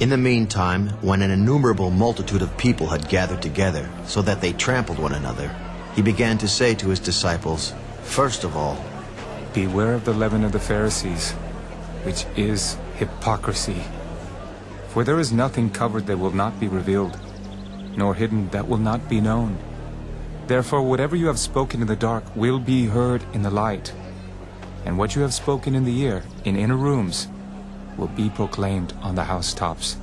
In the meantime, when an innumerable multitude of people had gathered together, so that they trampled one another, he began to say to his disciples, First of all, Beware of the leaven of the Pharisees, which is hypocrisy. For there is nothing covered that will not be revealed, nor hidden that will not be known. Therefore whatever you have spoken in the dark will be heard in the light, and what you have spoken in the ear, in inner rooms, will be proclaimed on the housetops.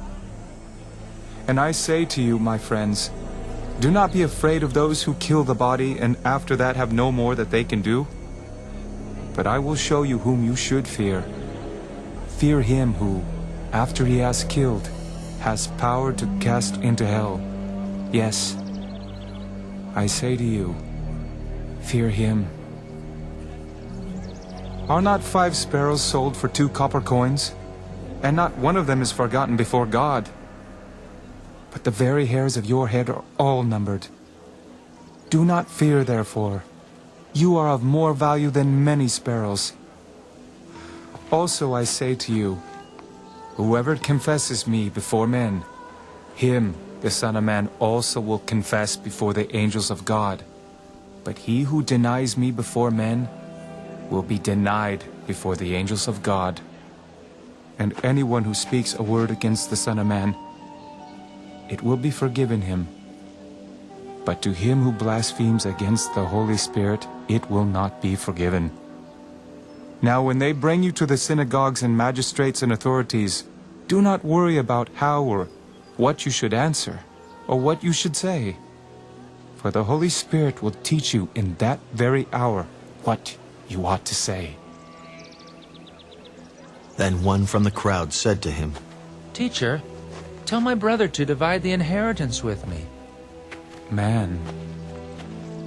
And I say to you, my friends, do not be afraid of those who kill the body and after that have no more that they can do. But I will show you whom you should fear. Fear him who, after he has killed, has power to cast into hell. Yes, I say to you, fear him. Are not five sparrows sold for two copper coins? And not one of them is forgotten before God. But the very hairs of your head are all numbered. Do not fear, therefore. You are of more value than many sparrows. Also I say to you, whoever confesses me before men, him the Son of Man also will confess before the angels of God. But he who denies me before men will be denied before the angels of God and anyone who speaks a word against the Son of Man, it will be forgiven him. But to him who blasphemes against the Holy Spirit, it will not be forgiven. Now when they bring you to the synagogues and magistrates and authorities, do not worry about how or what you should answer, or what you should say. For the Holy Spirit will teach you in that very hour what you ought to say. Then one from the crowd said to him, Teacher, tell my brother to divide the inheritance with me. Man,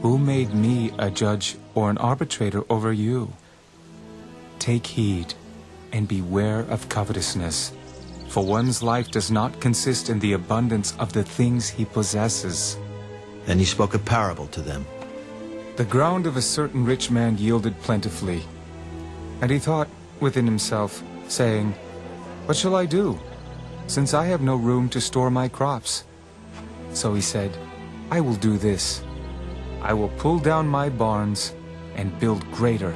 who made me a judge or an arbitrator over you? Take heed and beware of covetousness, for one's life does not consist in the abundance of the things he possesses. Then he spoke a parable to them. The ground of a certain rich man yielded plentifully, and he thought within himself, saying, What shall I do, since I have no room to store my crops? So he said, I will do this. I will pull down my barns and build greater,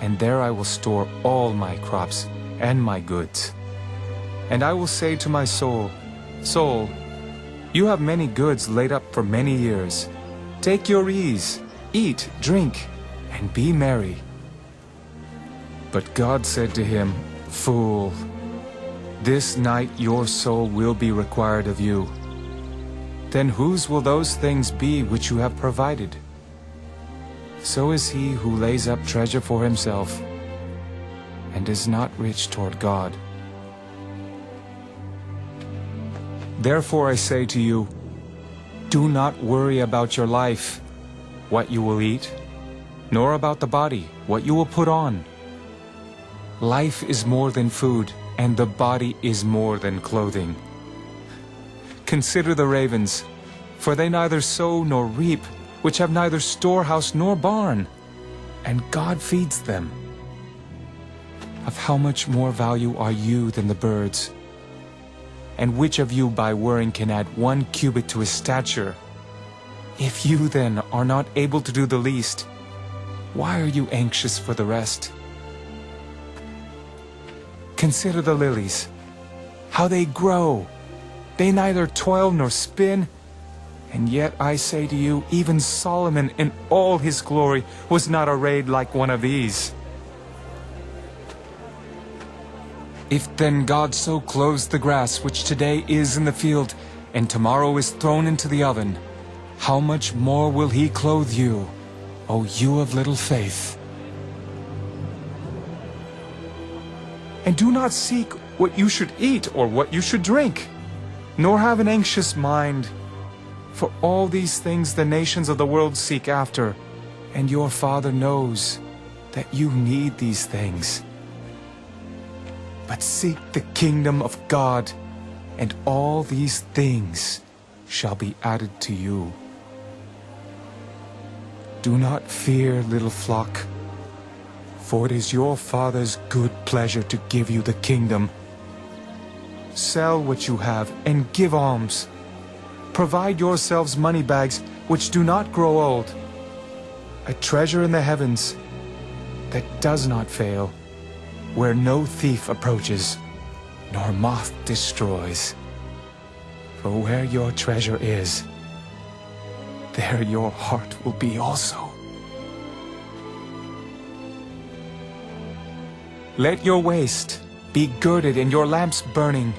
and there I will store all my crops and my goods. And I will say to my soul, Soul, you have many goods laid up for many years. Take your ease, eat, drink, and be merry. But God said to him, Fool, this night your soul will be required of you. Then whose will those things be which you have provided? So is he who lays up treasure for himself and is not rich toward God. Therefore I say to you, do not worry about your life, what you will eat, nor about the body, what you will put on. Life is more than food, and the body is more than clothing. Consider the ravens, for they neither sow nor reap, which have neither storehouse nor barn, and God feeds them. Of how much more value are you than the birds? And which of you by worrying can add one cubit to his stature? If you then are not able to do the least, why are you anxious for the rest? Consider the lilies, how they grow. They neither toil nor spin. And yet I say to you, even Solomon in all his glory was not arrayed like one of these. If then God so clothes the grass which today is in the field, and tomorrow is thrown into the oven, how much more will he clothe you, O you of little faith? And do not seek what you should eat or what you should drink, nor have an anxious mind. For all these things the nations of the world seek after, and your Father knows that you need these things. But seek the kingdom of God, and all these things shall be added to you. Do not fear, little flock, for it is your Father's good pleasure to give you the kingdom. Sell what you have and give alms. Provide yourselves money bags which do not grow old, a treasure in the heavens that does not fail, where no thief approaches, nor moth destroys. For where your treasure is, there your heart will be also. Let your waist be girded and your lamps burning,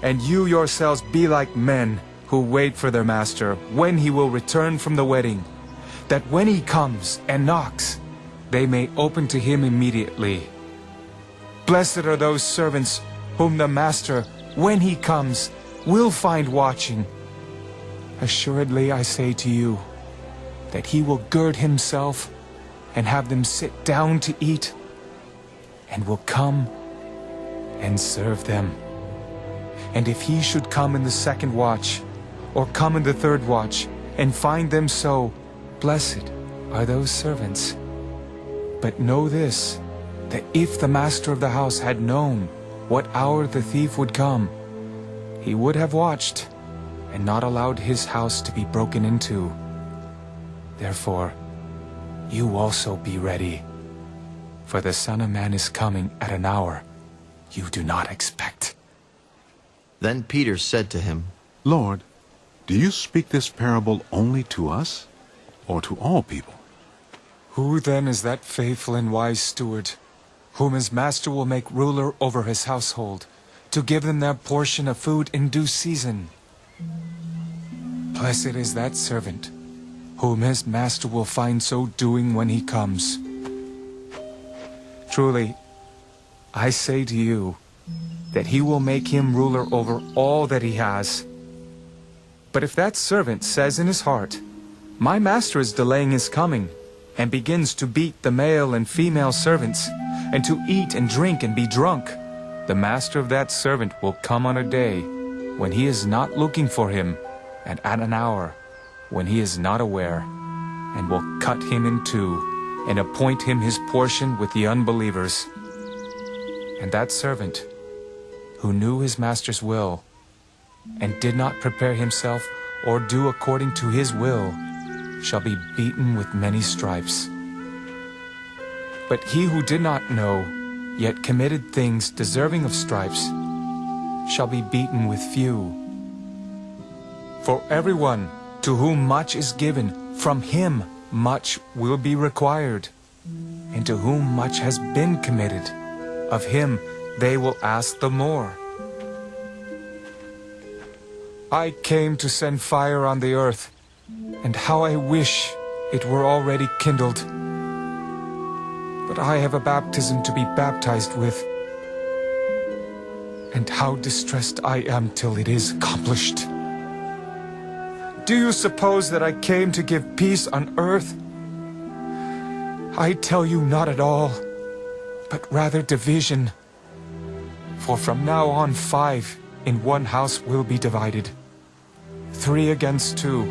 and you yourselves be like men who wait for their master when he will return from the wedding, that when he comes and knocks, they may open to him immediately. Blessed are those servants whom the master, when he comes, will find watching. Assuredly I say to you, that he will gird himself and have them sit down to eat, and will come and serve them. And if he should come in the second watch, or come in the third watch, and find them so, blessed are those servants. But know this, that if the master of the house had known what hour the thief would come, he would have watched and not allowed his house to be broken into. Therefore, you also be ready, for the Son of Man is coming at an hour you do not expect. Then Peter said to him, Lord, do you speak this parable only to us, or to all people? Who then is that faithful and wise steward, whom his master will make ruler over his household, to give them their portion of food in due season? Blessed is that servant, whom his master will find so doing when he comes. Truly, I say to you, that he will make him ruler over all that he has. But if that servant says in his heart, My master is delaying his coming, and begins to beat the male and female servants, and to eat and drink and be drunk, the master of that servant will come on a day when he is not looking for him, and at an hour when he is not aware, and will cut him in two, and appoint him his portion with the unbelievers. And that servant, who knew his master's will, and did not prepare himself or do according to his will, shall be beaten with many stripes. But he who did not know, yet committed things deserving of stripes, shall be beaten with few. For everyone to whom much is given, from him much will be required. And to whom much has been committed, of him they will ask the more. I came to send fire on the earth, and how I wish it were already kindled. But I have a baptism to be baptized with, and how distressed I am till it is accomplished. Do you suppose that I came to give peace on earth? I tell you not at all, but rather division. For from now on five in one house will be divided. Three against two,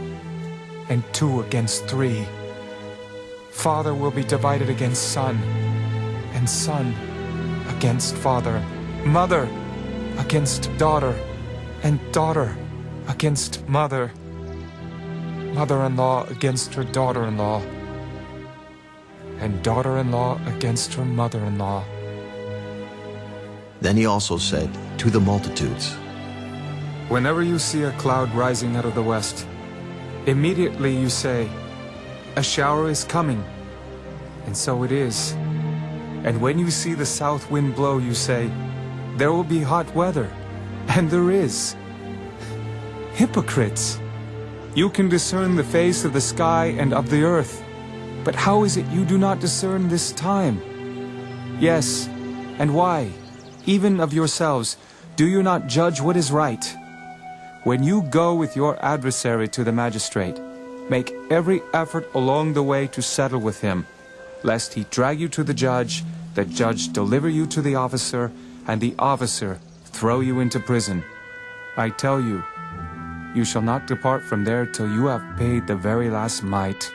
and two against three. Father will be divided against son, and son against father. Mother against daughter, and daughter against mother. Mother-in-law against her daughter-in-law, and daughter-in-law against her mother-in-law. Then he also said to the multitudes, Whenever you see a cloud rising out of the west, immediately you say, A shower is coming. And so it is. And when you see the south wind blow, you say, There will be hot weather. And there is. Hypocrites! You can discern the face of the sky and of the earth. But how is it you do not discern this time? Yes, and why? Even of yourselves, do you not judge what is right? When you go with your adversary to the magistrate, make every effort along the way to settle with him, lest he drag you to the judge, the judge deliver you to the officer, and the officer throw you into prison. I tell you, you shall not depart from there till you have paid the very last mite.